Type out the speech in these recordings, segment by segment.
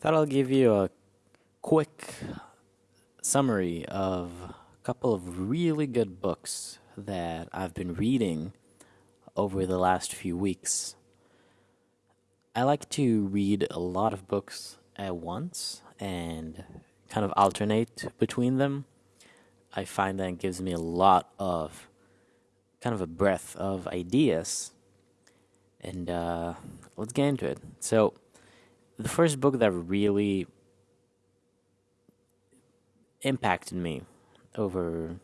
Thought I'll give you a quick summary of a couple of really good books that I've been reading over the last few weeks. I like to read a lot of books at once and kind of alternate between them. I find that gives me a lot of kind of a breadth of ideas. And uh, let's get into it. So, the first book that really impacted me over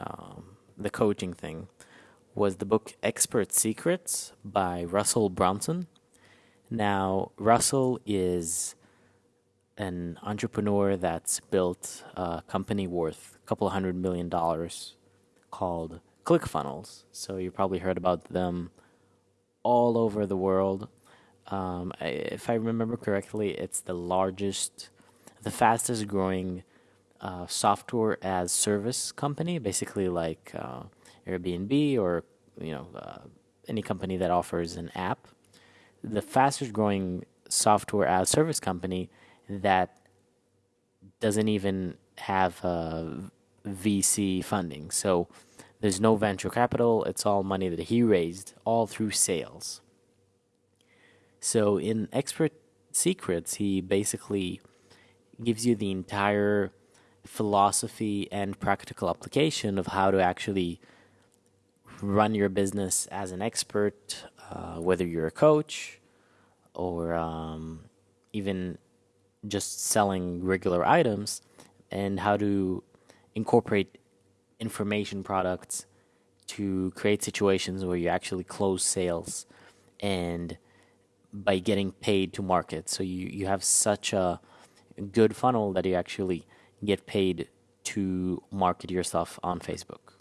um, the coaching thing was the book Expert Secrets by Russell Brunson. Now, Russell is an entrepreneur that's built a company worth a couple hundred million dollars called ClickFunnels. So, you probably heard about them all over the world. Um, if I remember correctly, it's the largest, the fastest growing uh, software as service company, basically like uh, Airbnb or you know uh, any company that offers an app. The fastest growing software as service company that doesn't even have uh, VC funding. So there's no venture capital. It's all money that he raised, all through sales. So in Expert Secrets, he basically gives you the entire philosophy and practical application of how to actually run your business as an expert, uh, whether you're a coach or um, even just selling regular items, and how to incorporate information products to create situations where you actually close sales. And by getting paid to market. So you, you have such a good funnel that you actually get paid to market yourself on Facebook.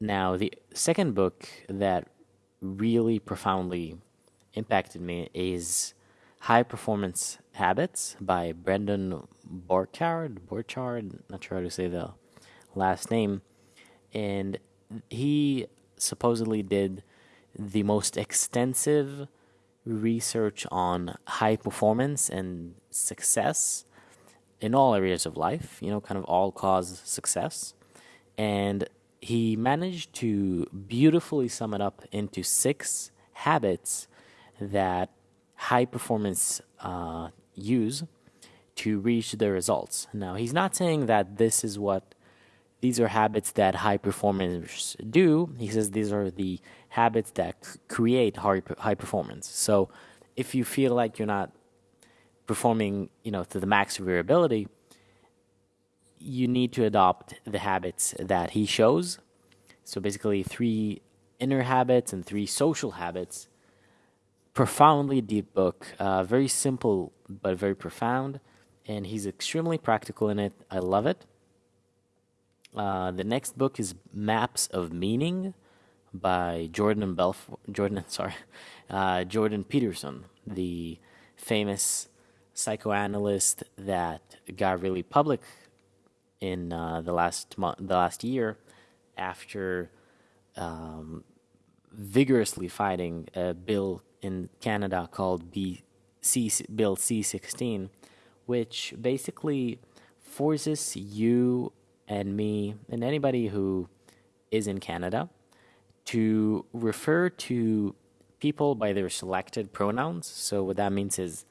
Now, the second book that really profoundly impacted me is High Performance Habits by Brendon Burchard. Burchard, not sure how to say the last name. And he supposedly did the most extensive research on high performance and success in all areas of life, you know, kind of all cause success. And he managed to beautifully sum it up into six habits that high performance uh, use to reach their results. Now, he's not saying that this is what these are habits that high performers do. He says these are the habits that create high, high performance. So if you feel like you're not performing, you know, to the max of your ability, you need to adopt the habits that he shows. So basically, three inner habits and three social habits. Profoundly deep book, uh, very simple but very profound, and he's extremely practical in it. I love it. Uh, the next book is Maps of Meaning by Jordan Belfort. Jordan, sorry, uh, Jordan Peterson, the famous psychoanalyst that got really public in uh, the last the last year, after um, vigorously fighting a bill in Canada called B C Bill C sixteen, which basically forces you and me and anybody who is in Canada to refer to people by their selected pronouns. So what that means is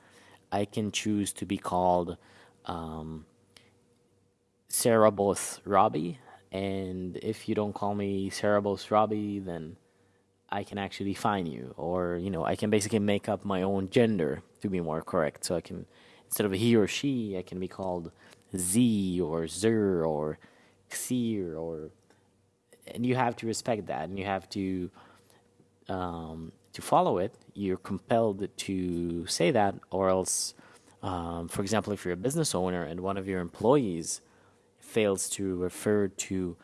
I can choose to be called um, Sarah Both Robbie, and if you don't call me Sarah Both Robbie, then I can actually fine you, or you know, I can basically make up my own gender to be more correct. So I can instead of he or she, I can be called Z or Zer or Xir or and you have to respect that and you have to um, to follow it you're compelled to say that or else um, for example if you're a business owner and one of your employees fails to refer to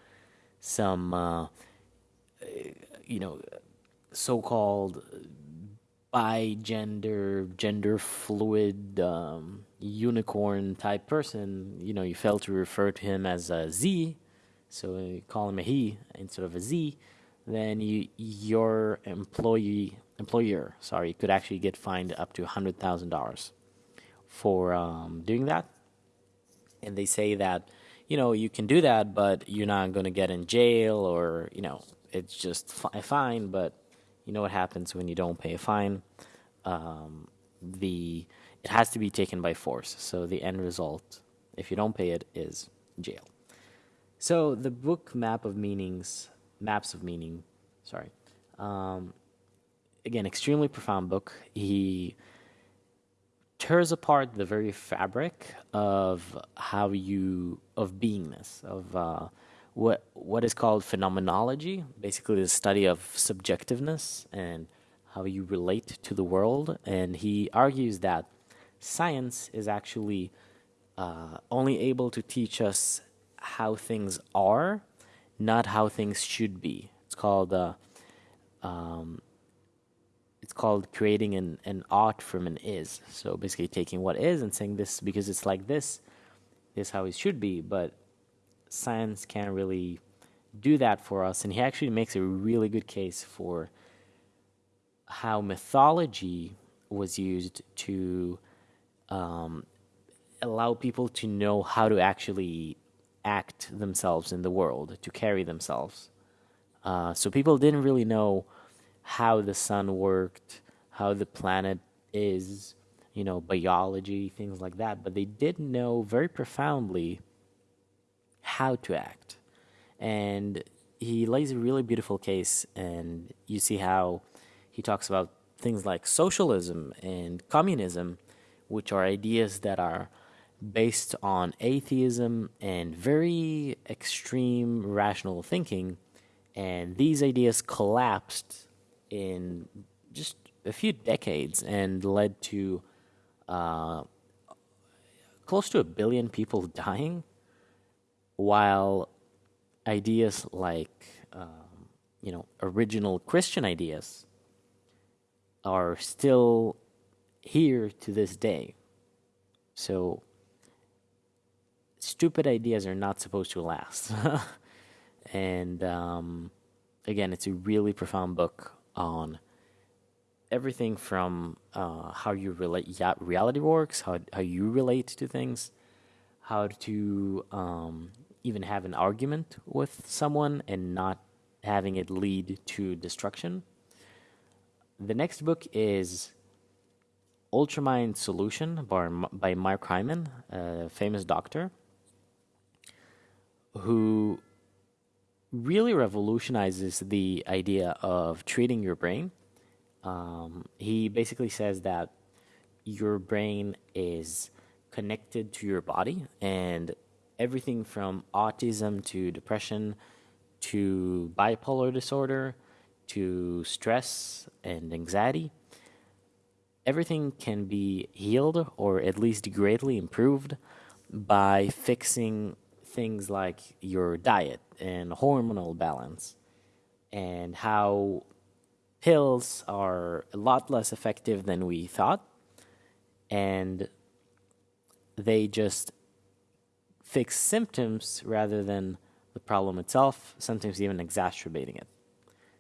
some uh, you know so-called bi gender gender fluid um, unicorn type person you know you fail to refer to him as a z so you call him a he instead of a z, then you your employee employer sorry could actually get fined up to hundred thousand dollars. for um, doing that. And they say that, you know, you can do that, but you're not going to get in jail or, you know, it's just a fine. But you know what happens when you don't pay a fine? Um, the it has to be taken by force. So the end result, if you don't pay it, is jail. So the book Map of Meanings, Maps of Meaning, sorry. Um, again, extremely profound book. He tears apart the very fabric of how you of beingness of uh, what what is called phenomenology, basically the study of subjectiveness and how you relate to the world. And he argues that science is actually uh, only able to teach us how things are, not how things should be. It's called uh, um, it's called creating an, an ought from an is. So basically taking what is and saying this because it's like this, this is how it should be. But science can't really do that for us. And he actually makes a really good case for how mythology was used to um, allow people to know how to actually act themselves in the world, to carry themselves. Uh, so people didn't really know how the sun worked, how the planet is, you know, biology, things like that. But they did know very profoundly how to act. And he lays a really beautiful case, and you see how he talks about things like socialism and communism, which are ideas that are based on atheism and very extreme rational thinking. And these ideas collapsed in just a few decades and led to uh, close to a billion people dying, while ideas like um, you know original Christian ideas are still here to this day. So stupid ideas are not supposed to last. and um, again, it's a really profound book on everything from uh, how you relate yeah, reality works, how how you relate to things, how to um, even have an argument with someone and not having it lead to destruction. The next book is Ultramind Solution by, by Mark Hyman, a famous doctor, who really revolutionizes the idea of treating your brain. Um, he basically says that your brain is connected to your body, and everything from autism to depression to bipolar disorder to stress and anxiety. Everything can be healed or at least greatly improved by fixing things like your diet and hormonal balance and how pills are a lot less effective than we thought and they just fix symptoms rather than the problem itself, sometimes even exacerbating it.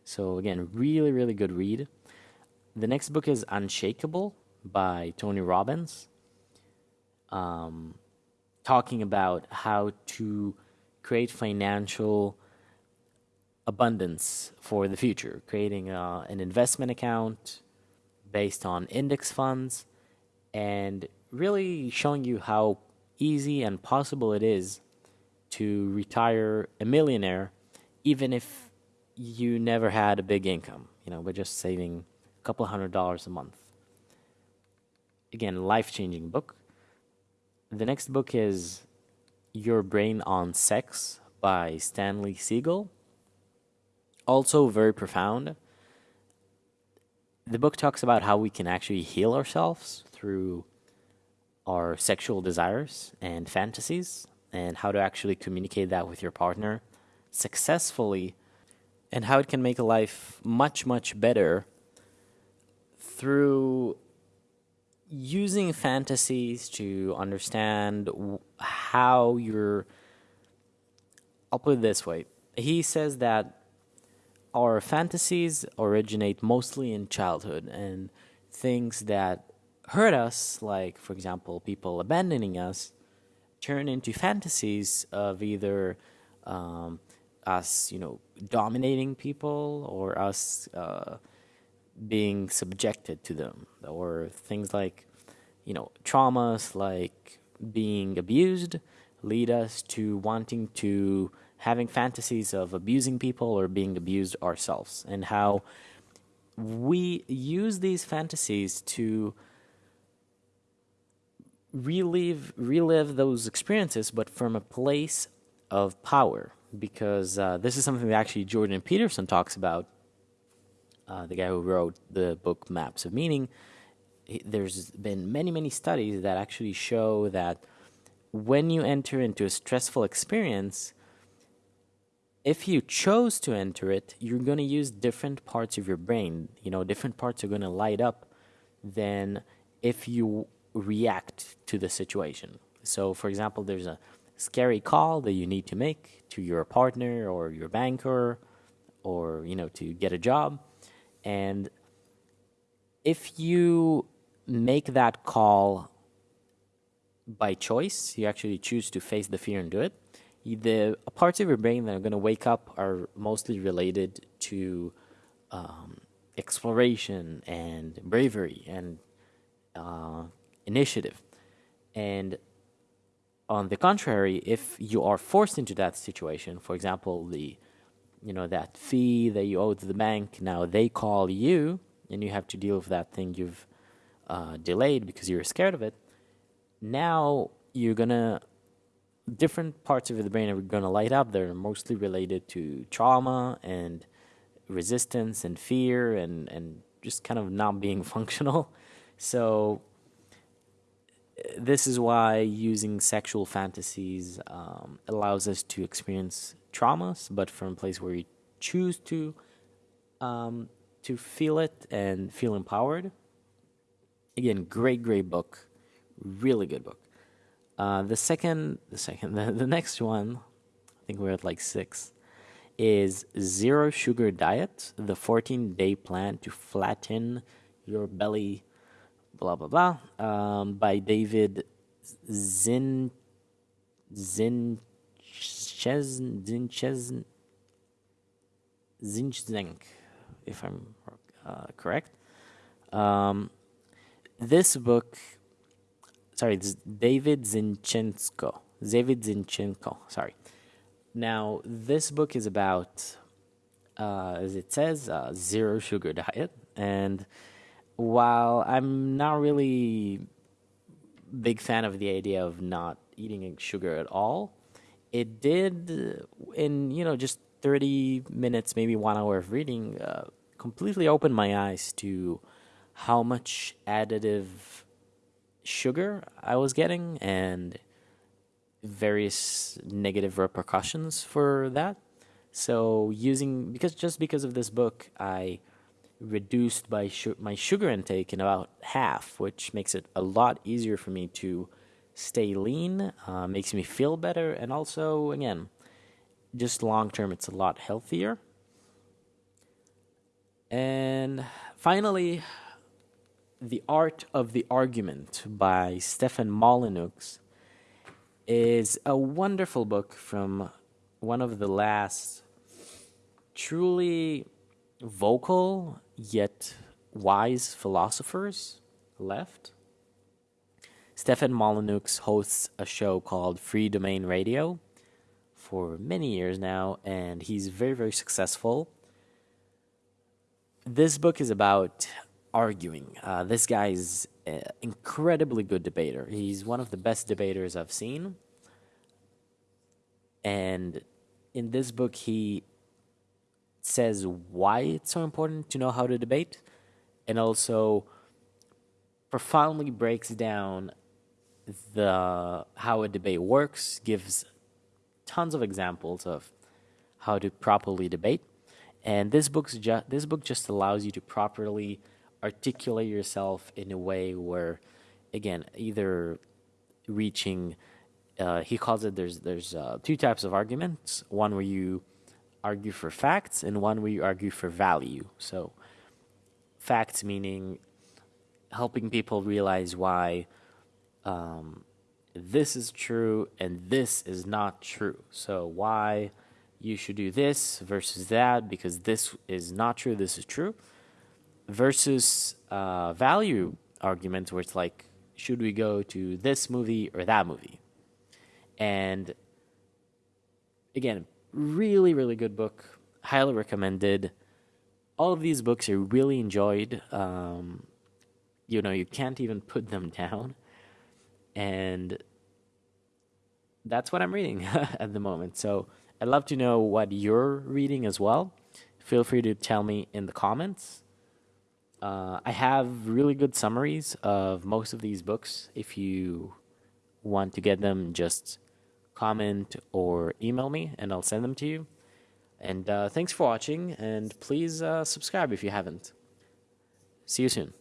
So, again, really, really good read. The next book is Unshakable by Tony Robbins. Um, talking about how to create financial abundance for the future, creating uh, an investment account based on index funds, and really showing you how easy and possible it is to retire a millionaire, even if you never had a big income, you know, by just saving a couple hundred dollars a month. Again, life changing book the next book is Your Brain on Sex by Stanley Siegel. Also, very profound. The book talks about how we can actually heal ourselves through our sexual desires and fantasies, and how to actually communicate that with your partner successfully, and how it can make a life much, much better through using fantasies to understand how you're. I'll put it this way. He says that our fantasies originate mostly in childhood and things that hurt us, like for example, people abandoning us, turn into fantasies of either um, us, you know, dominating people or us uh, being subjected to them, or things like, you know, traumas like being abused lead us to wanting to having fantasies of abusing people or being abused ourselves, and how we use these fantasies to relive relive those experiences, but from a place of power. Because uh, this is something that actually Jordan Peterson talks about. Uh, the guy who wrote the book Maps of Meaning. There's been many, many studies that actually show that when you enter into a stressful experience, if you chose to enter it, you're going to use different parts of your brain. You know, different parts are going to light up than if you react to the situation. So, for example, there's a scary call that you need to make to your partner or your banker or, you know, to get a job. And if you make that call by choice, you actually choose to face the fear and do it, the parts of your brain that are going to wake up are mostly related to um, exploration and bravery and uh, initiative. And on the contrary, if you are forced into that situation, for example, the you know that fee that you owe to the bank, now they call you and you have to deal with that thing you've uh, delayed because you're scared of it. Now you're gonna different parts of the brain are gonna light up. They're mostly related to trauma and resistance and fear and and just kind of not being functional. So this is why using sexual fantasies um, allows us to experience traumas, but from a place where you choose to um, to feel it and feel empowered. Again, great, great book, really good book. Uh, the second, the second, the, the next one, I think we're at like six, is Zero Sugar Diet: The 14 Day Plan to Flatten Your Belly blah blah blah um, by David Zin Zin Zinchez Zinchzenk, if I'm uh, correct. Um, this book, sorry, David Zinczenko. David Zinczenko, sorry. Now, this book is about, uh, as it says, zero sugar diet, and while I'm not really big fan of the idea of not eating sugar at all, it did in you know just 30 minutes, maybe one hour of reading, uh, completely opened my eyes to how much additive sugar I was getting and various negative repercussions for that. So using because just because of this book, I reduced my my sugar intake in about half, which makes it a lot easier for me to stay lean, uh, makes me feel better, and also, again, just long term, it's a lot healthier. And finally, The Art of the Argument by Stefan Molyneux is a wonderful book from one of the last truly vocal yet wise philosophers left. Stefan Molyneux hosts a show called Freedomain Radio for many years now, and he's very, very successful. This book is about arguing. Uh, this guy is an incredibly good debater. He's one of the best debaters I've seen. And in this book, he says why it's so important to know how to debate and also profoundly breaks down the how a debate works gives tons of examples of how to properly debate and this book's ju- this book just allows you to properly articulate yourself in a way where again either reaching uh, he calls it there's there's uh, two types of arguments one where you argue for facts and one where you argue for value. So, facts meaning helping people realize why um, this is true and this is not true. So, why you should do this versus that because this is not true, this is true, versus uh, value arguments where it's like, should we go to this movie or that movie? And again, really, really good book. Highly recommended. All of these books I really enjoyed. Um, you know, you can't even put them down. And that's what I'm reading at the moment. So I'd love to know what you're reading as well. Feel free to tell me in the comments. Uh, I have really good summaries of most of these books. If you want to get them, just comment or email me and I'll send them to you. And uh, thanks for watching, and please uh, subscribe if you haven't. See you soon.